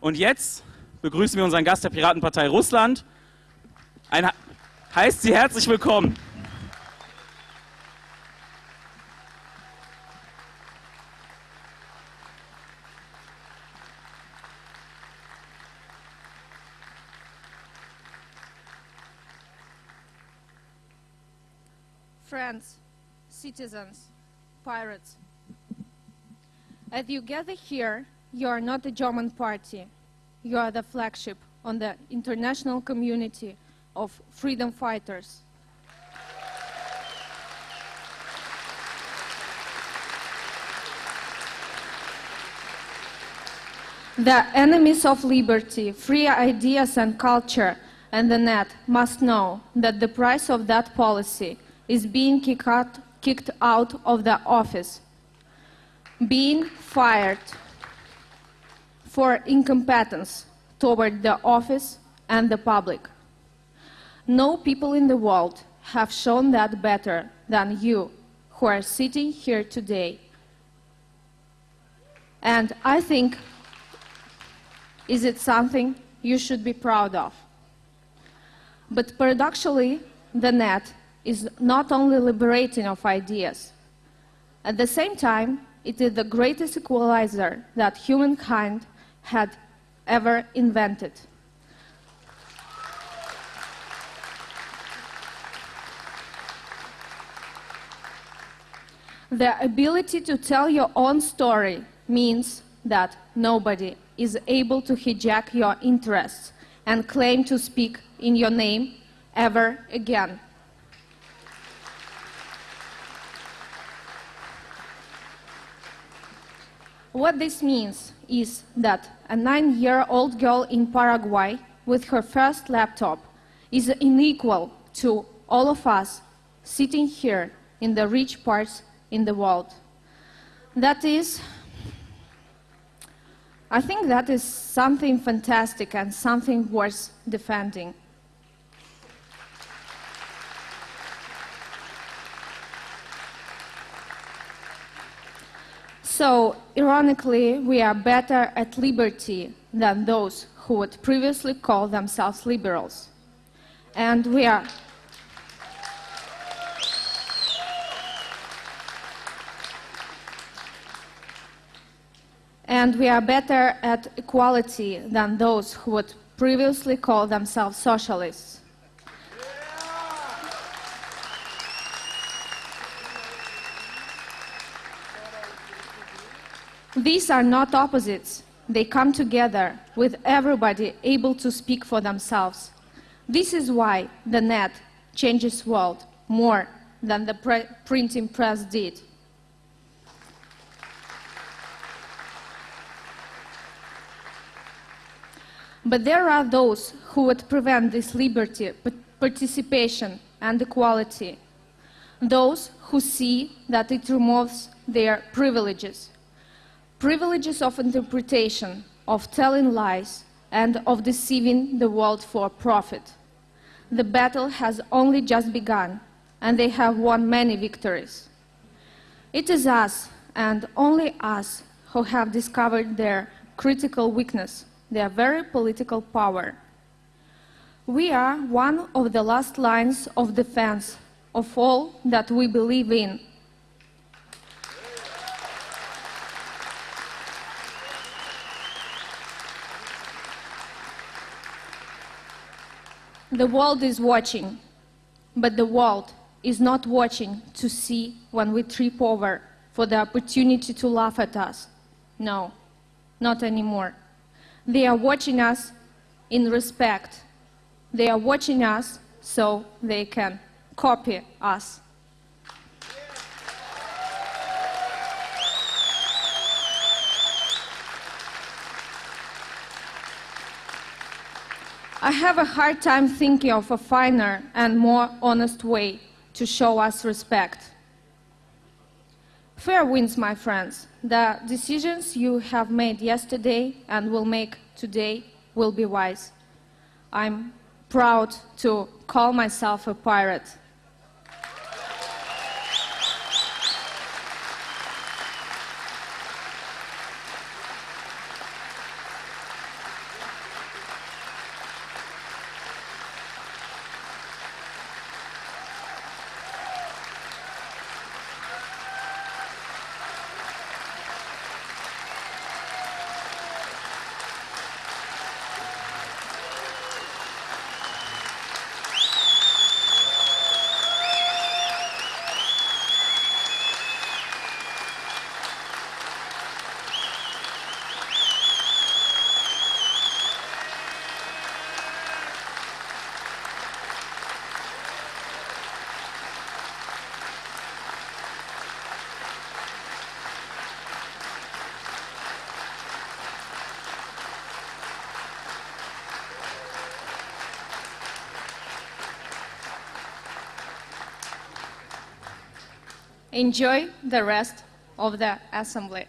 Und jetzt begrüßen wir unseren Gast der Piratenpartei Russland. Ein, heißt Sie herzlich willkommen. friends, citizens, pirates. As you gather here, you are not the German party. You are the flagship on the international community of freedom fighters. The enemies of liberty, free ideas and culture, and the net must know that the price of that policy is being out, kicked out of the office, being fired for incompetence toward the office and the public. No people in the world have shown that better than you who are sitting here today. And I think, is it something you should be proud of? But paradoxically, the net is not only liberating of ideas. At the same time, it is the greatest equalizer that humankind had ever invented. The ability to tell your own story means that nobody is able to hijack your interests and claim to speak in your name ever again. What this means is that a nine-year-old girl in Paraguay with her first laptop is unequal to all of us sitting here in the rich parts in the world. That is, I think that is something fantastic and something worth defending. So, ironically, we are better at liberty than those who would previously call themselves liberals. And we are and we are better at equality than those who would previously call themselves socialists. These are not opposites. They come together with everybody able to speak for themselves. This is why the net changes world more than the pre printing press did. But there are those who would prevent this liberty, participation, and equality. Those who see that it removes their privileges privileges of interpretation, of telling lies, and of deceiving the world for profit. The battle has only just begun, and they have won many victories. It is us, and only us, who have discovered their critical weakness, their very political power. We are one of the last lines of defense of all that we believe in The world is watching, but the world is not watching to see when we trip over for the opportunity to laugh at us. No, not anymore. They are watching us in respect. They are watching us so they can copy us. I have a hard time thinking of a finer and more honest way to show us respect. Fair winds, my friends. The decisions you have made yesterday and will make today will be wise. I'm proud to call myself a pirate. Enjoy the rest of the assembly.